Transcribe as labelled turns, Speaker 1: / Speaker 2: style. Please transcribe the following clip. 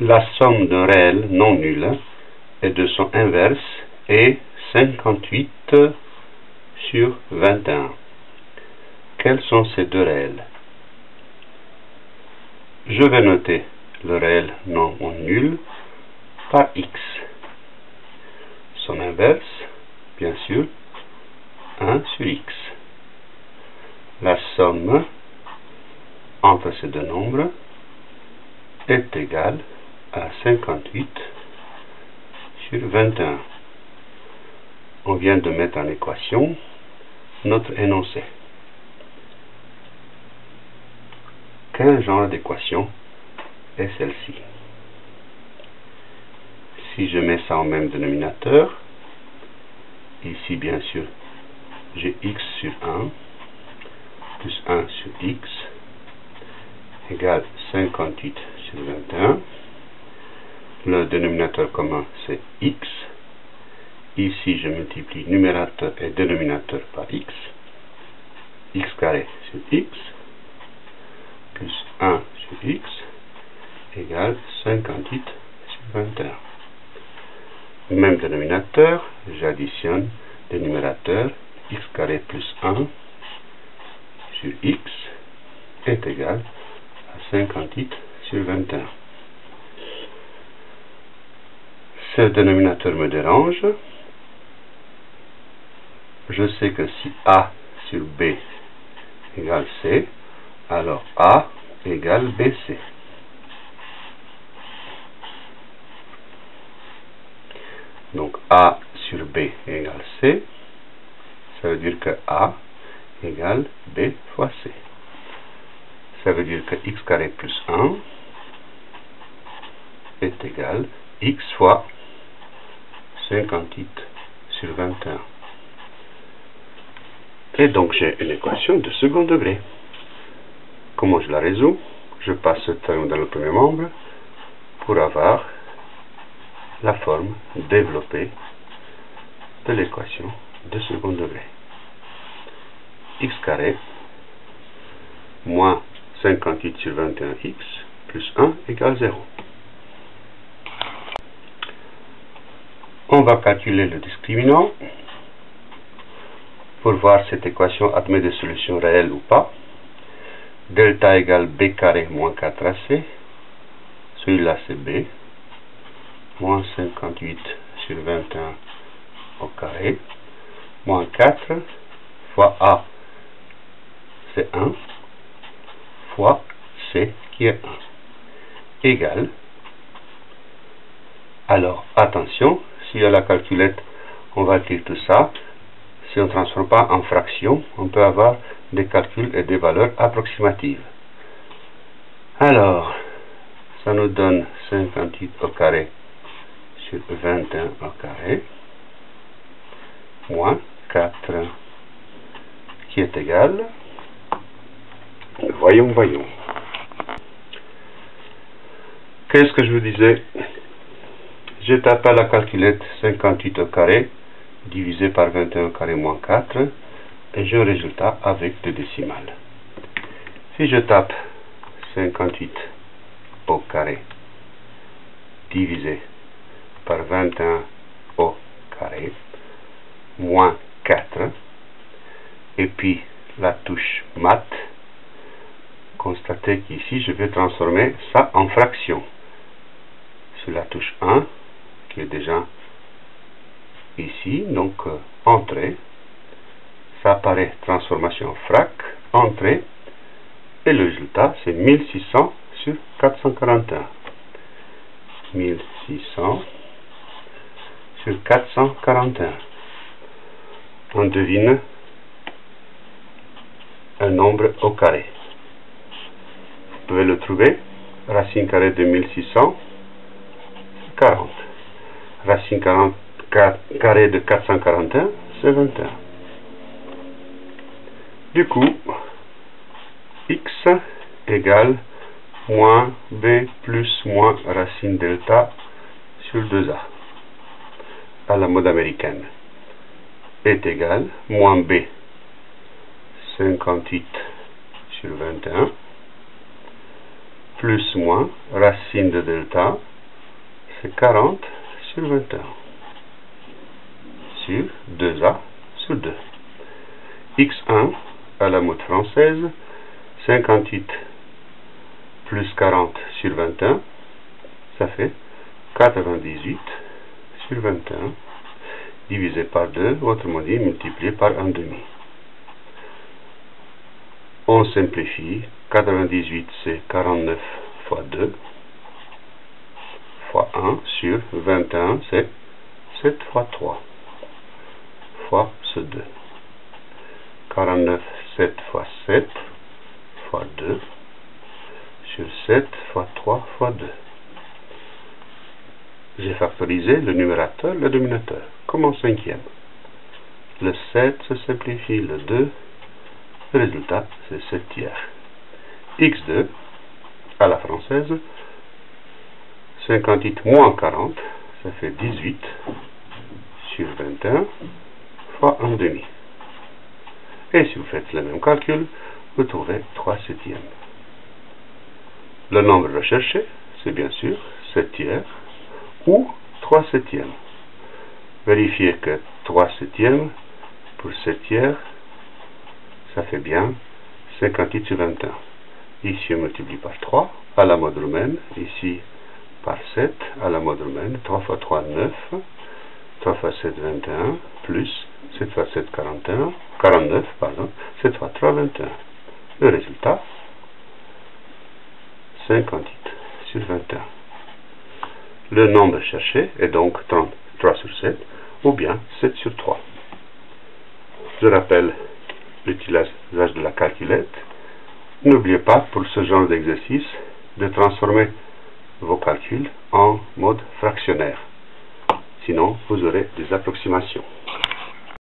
Speaker 1: La somme d'un réel non nul et de son inverse est 58 sur 21. Quels sont ces deux réels? Je vais noter le réel non nul par x. Son inverse, bien sûr, 1 sur x. La somme entre ces deux nombres est égale à 58 sur 21. On vient de mettre en équation notre énoncé. Quel genre d'équation est celle-ci? Si je mets ça en même dénominateur, ici bien sûr j'ai x sur 1 plus 1 sur x égale 58 sur 21 le dénominateur commun c'est x. Ici, je multiplie numérateur et dénominateur par x. x carré sur x plus 1 sur x égale 58 sur 21. Même dénominateur, j'additionne le numérateur x carré plus 1 sur x est égal à 58 sur 21. Ce dénominateur me dérange. Je sais que si A sur B égale C, alors A égale BC. Donc A sur B égale C, ça veut dire que A égale B fois C. Ça veut dire que x carré plus 1 est égal x fois 58 sur 21. Et donc j'ai une équation de second degré. Comment je la résous? Je passe ce terme dans le premier membre pour avoir la forme développée de l'équation de second degré. x carré moins 58 sur 21x plus 1 égale 0. On va calculer le discriminant pour voir cette équation admet des solutions réelles ou pas. Delta égale b carré moins 4ac. Celui-là c'est b. Moins 58 sur 21 au carré. Moins 4 fois a c'est 1 fois c qui est 1 égale alors attention si à la calculette on va écrire tout ça, si on ne transforme pas en fraction, on peut avoir des calculs et des valeurs approximatives. Alors, ça nous donne 58 au carré sur 21 au carré, moins 4, qui est égal, voyons, voyons. Qu'est-ce que je vous disais? Je tape à la calculette 58 au carré divisé par 21 au carré moins 4 et j'ai un résultat avec deux décimales. Si je tape 58 au carré divisé par 21 au carré moins 4 et puis la touche mat, constatez qu'ici je vais transformer ça en fraction. Sur la touche 1, qui est déjà ici, donc euh, entrée, ça apparaît transformation frac, entrée, et le résultat c'est 1600 sur 441. 1600 sur 441. On devine un nombre au carré. Vous pouvez le trouver, racine carrée de 1600, 40 racine 40, carré de 441, c'est 21. Du coup, x égale moins b plus moins racine delta sur 2a à la mode américaine est égal moins b 58 sur 21 plus moins racine de delta, c'est 40 sur 21 sur 2a sur 2. x1 à la mode française, 58 plus 40 sur 21, ça fait 98 sur 21 divisé par 2, autrement dit multiplié par 1 demi. On simplifie, 98 c'est 49 fois 2 fois 1 sur 21 c'est 7 fois 3 fois ce 2. 49 7 fois 7 fois 2 sur 7 fois 3 fois 2. J'ai factorisé le numérateur, le dénominateur, comme en cinquième. Le 7 se simplifie, le 2, le résultat c'est 7 tiers. x2, à la française, 58 moins 40, ça fait 18 sur 21 fois 1 demi. Et si vous faites le même calcul, vous trouvez 3 septièmes. Le nombre recherché, c'est bien sûr 7 tiers ou 3 septièmes. Vérifiez que 3 septièmes pour 7 tiers, ça fait bien 58 sur 21. Ici, on multiplie par 3 à la mode romaine. Ici, par 7 à la mode romaine. 3 fois 3, 9. 3 fois 7, 21. Plus 7 fois 7, 41. 49, pardon. 7 fois 3, 21. Le résultat, 58 sur 21. Le nombre cherché est donc 33 sur 7 ou bien 7 sur 3. Je rappelle l'utilisation de la calculette. N'oubliez pas pour ce genre d'exercice de transformer vos calculs en mode fractionnaire. Sinon, vous aurez des approximations.